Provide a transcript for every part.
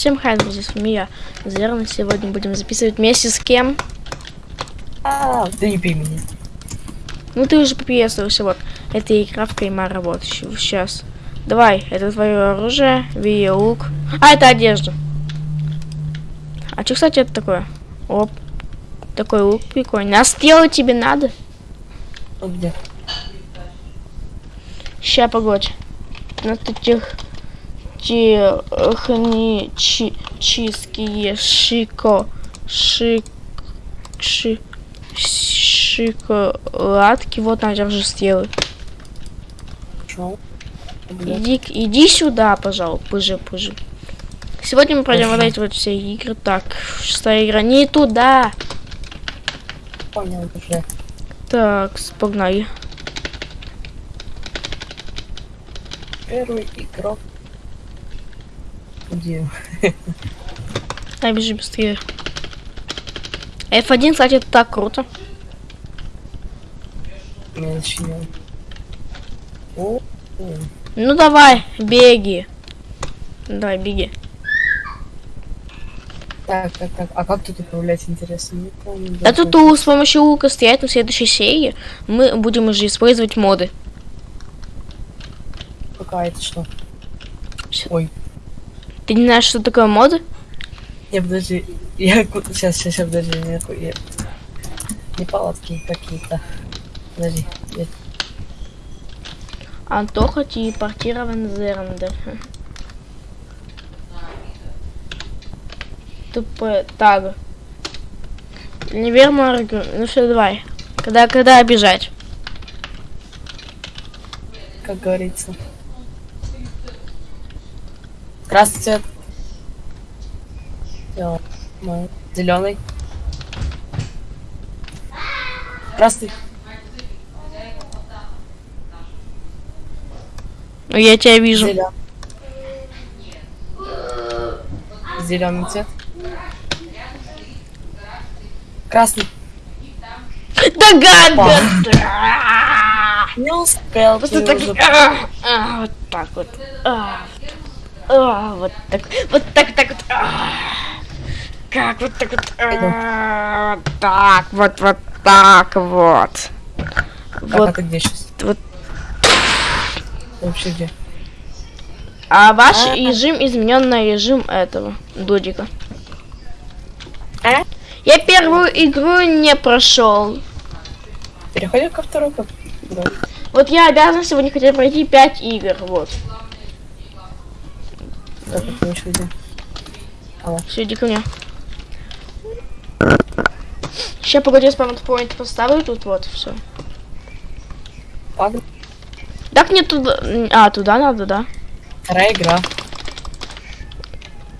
Всем хай, друзья, с вами я, Зерна. Сегодня будем записывать вместе с кем? А, да не пей меня. Ну ты уже поприветствовался, вот. Это игра в Каймара, вот, сейчас. Давай, это твое оружие, ви лук. А, это одежда. А что, кстати, это такое? Оп. Такой лук прикольный. А сделать тебе надо? Вот где? Ща, погодь. На этих технические шико шик ши шоколадки? Вот наверное же сделай. Шел. иди иди сюда пожалуй позже позже сегодня мы пройдем вот эти вот все игры. Так шестая игра. Не туда! Понял уже. так погнали. Первый игрок. Где? Дай бежи быстрее. F1, кстати, это так круто. Я начинаю. О, о. Ну давай, беги. Давай, беги. Так, так, так. А как тут управлять, интересно? Не помню. А даже. тут у- с помощью лука стоять на следующей серии мы будем уже использовать моды. Пока это что? Ой. Ты не знаешь, что такое моды? Не, подожди. Я сейчас, сейчас, сейчас, подожди. Не, я... не палатки какие-то. Подожди. Я... Антоха телепортирован Зерндер. Тупо так. Неверно. Ну что, давай. Когда, когда бежать? Как говорится. Красный цвет. Зеленый. Красный. Ну, я тебя вижу. Зеленый. Зеленый цвет. Красный. Догадка! Не успел. Просто ты так, уже- а, а, вот так вот. А, а, вот так, вот так, так вот. а. Как вот так вот. а, вот так, вот, вот так вот. А Вот, ты где сейчас? вот. Вообще где? А ваш А. режим изменен на режим этого додика. А? Я первую игру не прошел. Переходим ко второй. Да. Вот я обязан сегодня хотя бы пройти 5 игр. Вот. Так, мы еще идем. Все, иди ко мне. Сейчас погоди, я спаунт-поинт поставлю тут вот, все. Так мне туда... А, туда надо, да? Вторая игра.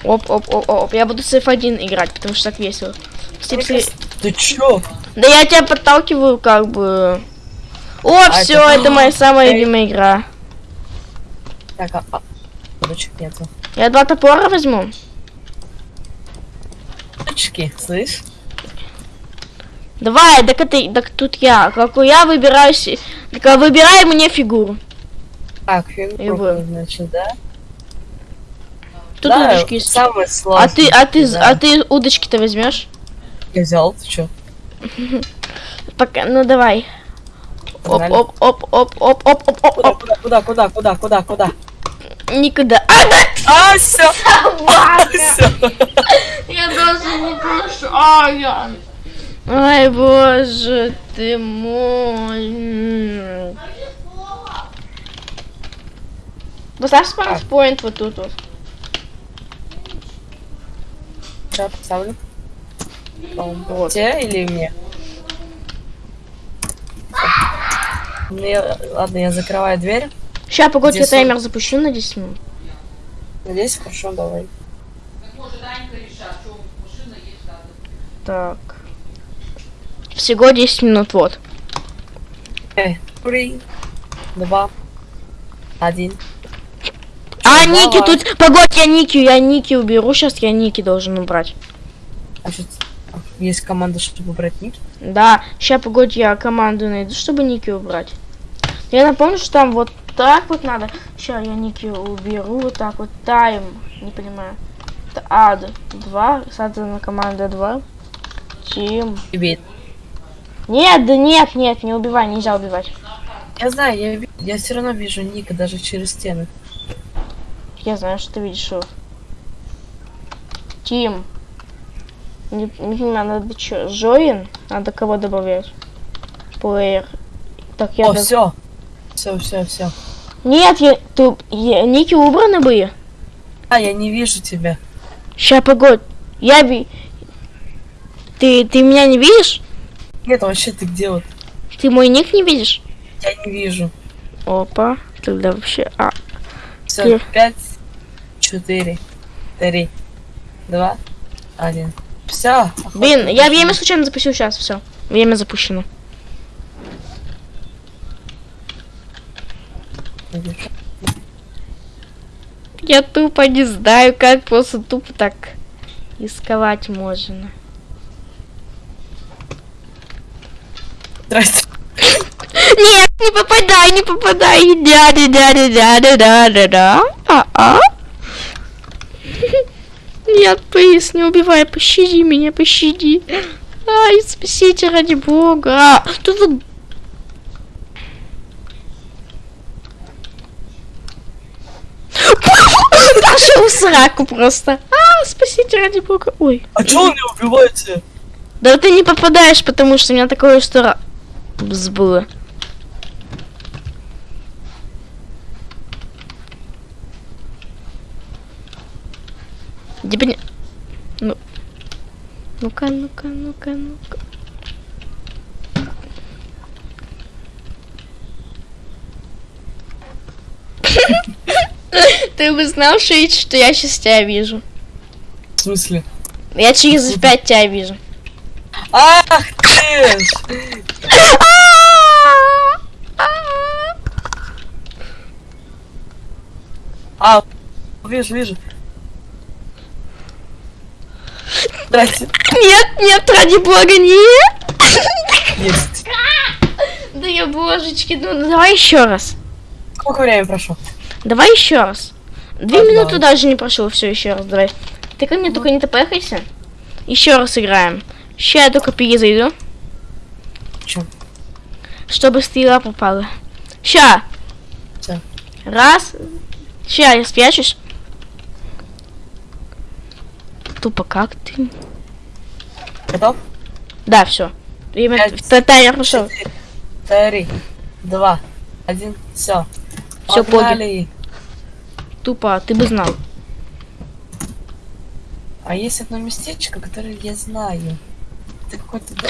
Оп, оп, оп, оп. Я буду с F1 играть, потому что так весело. Стип, ты- Ты чё? Да я тебя подталкиваю, как бы. О, все, это- это... моя самая любимая игра. Так, а... а... Нету. Я два топора возьму. Ручки, слышь? Давай, так это, так тут я. Как я выбираю, си- так а выбирай мне фигуру. Так, фигурку, Его. значит, да? Тут да, удочки есть. самое А сложное. ты, а ты, да. а ты удочки-то возьмешь? Я взял, ты чё? Пока, ну давай. Оп, оп, оп, оп, оп, оп, оп, оп, куда, куда, куда, куда, куда? Никуда. А, да, А, все, собака! все. Я даже не прошу. А, я... Ай, боже ты мой. Поставь спаунт-поинт вот тут вот. Сейчас поставлю. Вот. Тебе или мне? Мне, ладно, я закрываю дверь. Сейчас, погодь, я таймер запущу на 10 минут. Надеюсь, хорошо, давай. Так. Всего 10 минут, вот. Эй, три, два, один. А, Давай. Ники тут... Погодь, я Ники, я Ники уберу. Сейчас я Ники должен убрать. А что есть команда, чтобы брать ник? Да, сейчас, погодь, я команду найду, чтобы Ники убрать. Я напомню, что там вот так вот надо. Сейчас я Ники уберу, вот так вот. Тайм. Не понимаю. Т- А, д- два. Соответственно, команда два. Тим. Тебе. Нет, да нет, нет, не убивай, нельзя убивать. Я знаю, я, я все равно вижу Ника даже через стены. Я знаю, что ты видишь его. Тим. Не, не понимаю, надо что, Жоин? Надо кого добавлять? Плеер. Так, я... О, доб- все. Все, все, все. Нет, я... Ты... я- Ники убраны были? А, я не вижу тебя. Ща, погодь. Я би... Ты, ты меня не видишь? Нет, вообще ты где вот? Ты мой ник не видишь? Я не вижу. Опа. Тогда вообще... А, Все, Где? пять, четыре, три, два, один. Все. блин, я время случайно запустил сейчас, все. Время запущено. Я тупо не знаю, как просто тупо так рисковать можно. Здрасте. Нет, не попадай, не попадай. Дядя, дядя, дядя, дядя, да. А, а? Нет, плиз, не убивай, пощади меня, пощади. Ай, спасите ради бога. А, Тут в сраку просто. А, спасите ради бога. Ой. А че вы меня убиваете? Да ты не попадаешь, потому что у меня такое что было. Типа не... Ну... Ну-ка, ну-ка, ну-ка, ну-ка. Ты бы знал, Шейд, что я сейчас тебя вижу. В смысле? Я через пять тебя вижу. Ах ты! А, вижу, вижу. Здрасте. Нет, нет, ради бога, нет! Есть. Да я божечки, ну давай еще раз. Сколько времени прошло? Давай еще раз. Две Ага. минуты даже не прошло, все, еще раз, давай. Ты ко мне только не тпхайся. Еще раз играем. Сейчас я только перезайду, Чё? чтобы стрела попала. Ща. Всё. Раз. Ща, я спрячусь. Тупо как ты? Готов? Да, все. Время таймер пошел. Три, два, один, все. Всё, поги. Погнали. Тупо, ты бы знал. А есть одно местечко, которое я знаю. Ты какой-то...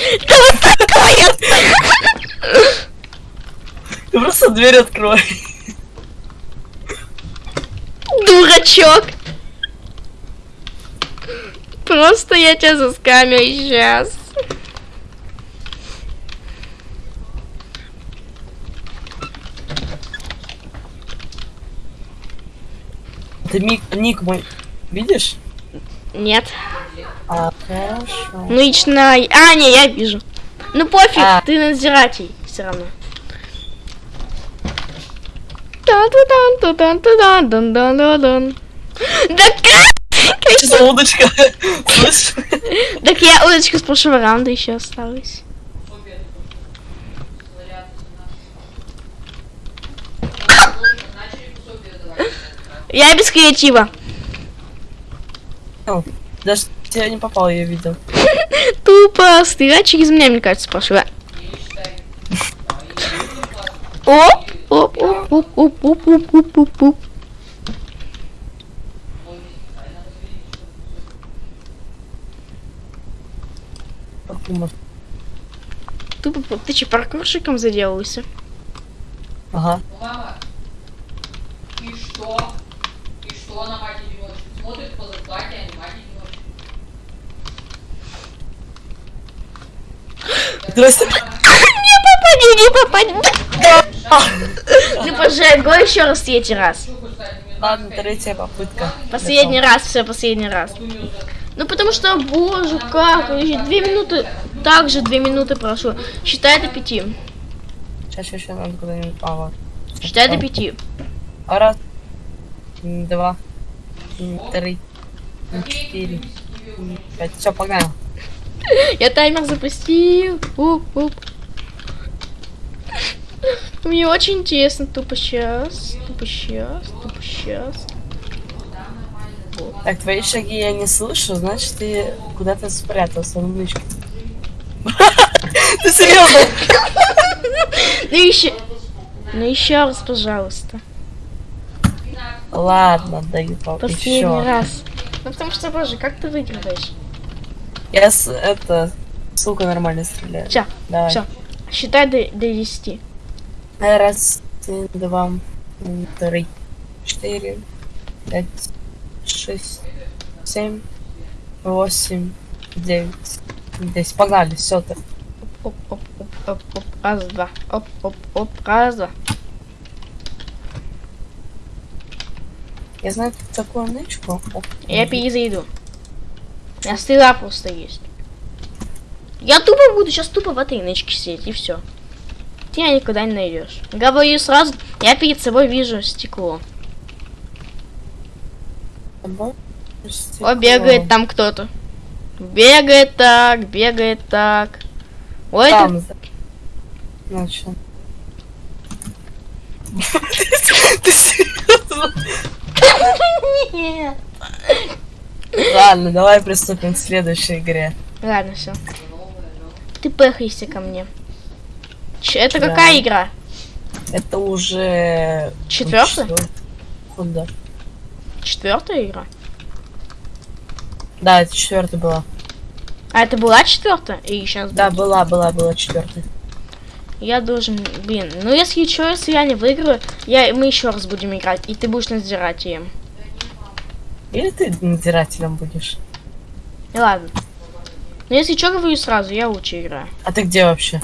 Ты просто дверь открой. Дурачок. Просто я тебя заскамил сейчас. Ты ник, ник мой видишь? Нет. А, хорошо. Ну лично... А, не, я вижу. Ну пофиг, А. ты надзиратель все равно. Да как? За удочка? Так я удочка с прошлого раунда еще осталась. Я без креатива. О, Даже я не попал, я видел. Тупо стрелять через меня, мне кажется, пошла. Оп, оп, оп, оп, оп, оп, оп, оп, оп, оп. Тупо, ты че, паркурщиком заделался? Ага. Мама, и что? И что она мать одиночку? Смотрит по зарплате, а не мать одиночку. Здрасте. Не попади, не попади. Ты пожалуй, го еще раз третий раз. Ладно, третья попытка. Последний раз, все, последний раз. Ну потому что, боже, как, еще две минуты, также две минуты прошло. Считай до пяти. Сейчас еще надо куда-нибудь. А, вот. Считай до пяти. А раз, два, три, четыре, пять. Все, погнали. Я таймер запустил. Уп, уп. Мне очень интересно, тупо сейчас, тупо сейчас, тупо сейчас. Так, твои шаги я не слышу, значит ты куда-то спрятался, умничка. Ты серьезно? Ну еще, ну еще раз, пожалуйста. Ладно, даю папа Последний еще. раз. Ну потому что, боже, как ты выигрываешь? Я с, это, сука, нормально стреляю. Все, Давай. все. Считай до, до 10. Раз, два, три, четыре, пять, шесть, семь, восемь, девять, десять. Погнали, все ты. Оп, оп, оп, оп, оп, раз, два. Оп, оп, оп, раз, два. Я знаю тут такую нычку. Я перезайду. У меня стрела просто есть. Я тупо буду сейчас тупо в этой нычке сидеть, и все. Ты меня никуда не найдешь. Говорю сразу, я перед собой вижу стекло. О, бегает там кто-то. Бегает так, бегает так. Ой, это... Там. за- Начал. Ты серьезно? Нет. Ладно, давай приступим к следующей игре. Ладно, все. Ты пехайся ко мне. Ч- это Да. какая игра? Это уже... Четвертая? Куда? Четвертая игра? Да, это четвертая была. А это была четвертая? И сейчас Да, была, была, была четвертая. Я должен, блин, ну если что, если я не выиграю, я, мы еще раз будем играть, и ты будешь надзирать им. Или ты надзирателем будешь? Ладно. Но если что, говорю сразу, я лучше играю. А ты где вообще?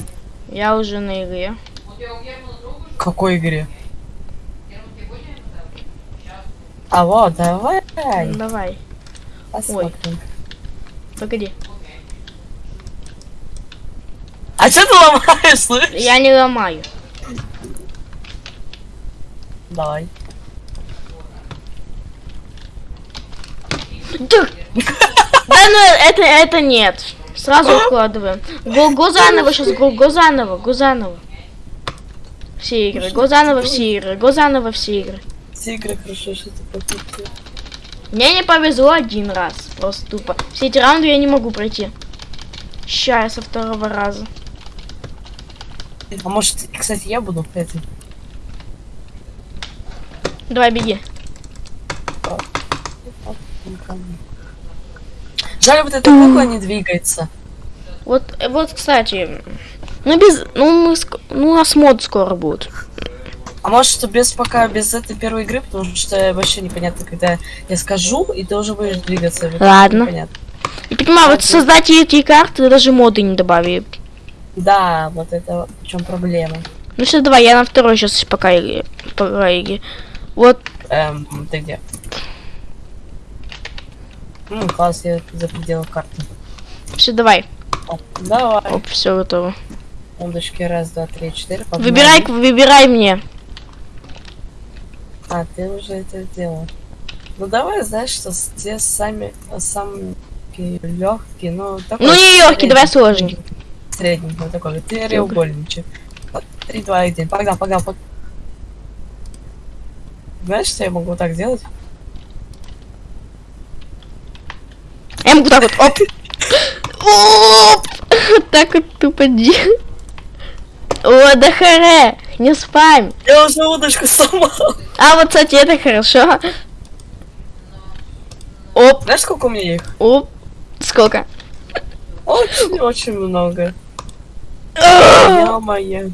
Я уже на игре. Какой игре? А вот, давай. Ну, давай, Посмотрим. погоди. А что ты ломаешь, слышишь? Я не ломаю. Давай. Да, да ну это, это нет. Сразу откладываем. Го, заново сейчас, го, го заново. Все игры, го заново все игры, го заново все игры. Все игры хорошо, что ты покупил. Мне не повезло один раз, просто тупо. Все эти раунды я не могу пройти. Ща я со второго раза. А может, кстати, я буду этой? Давай, беги. Жаль, вот эта кукла не двигается. Вот, вот, кстати, ну без, ну мы, ну у нас мод скоро будет. А может, что без пока без этой первой игры, потому что вообще непонятно, когда я скажу, и ты уже будешь двигаться. Ладно. Непонятно. И понимаю, вот создатели эти карты даже моды не добавили. Да, вот это в чем проблема. Ну все, давай, я на второй сейчас пока игре. Пока игре. Вот, Эм, ты где? Ну, класс, я за пределы карты. все, давай. Оп, давай. Оп, все готово. Секундочки, раз, два, три, четыре. погнали. Выбирай, выбирай мне. А, ты уже это сделал. Ну давай, знаешь, что те сами самые легкие, ну такой Ну не средний- давай сложный. Средний, вот такой. Ты треугольничек. Вот, Три, два, один. Погнал, погнал, погнал. Знаешь, что я могу вот так сделать? Я могу так вот, оп. Оп. Вот так вот тупо делать. О, да харе, не спам. Я уже удочку сломал. А вот, кстати, это хорошо. Оп, Знаешь, сколько у меня их? оп. Сколько? Очень-очень много. А! Я моя.